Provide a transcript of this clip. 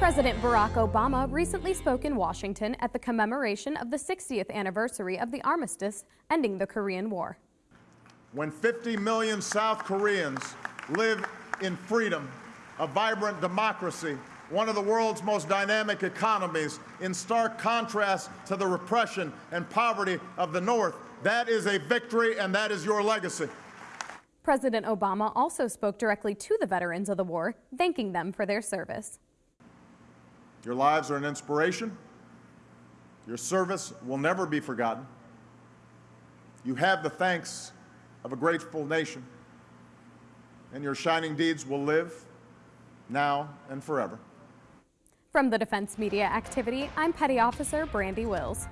President Barack Obama recently spoke in Washington at the commemoration of the 60th anniversary of the armistice ending the Korean War. When 50 million South Koreans live in freedom, a vibrant democracy, one of the world's most dynamic economies, in stark contrast to the repression and poverty of the North, that is a victory and that is your legacy. President Obama also spoke directly to the veterans of the war, thanking them for their service. Your lives are an inspiration. Your service will never be forgotten. You have the thanks of a grateful nation, and your shining deeds will live now and forever. From the Defense Media Activity, I'm Petty Officer Brandy Wills.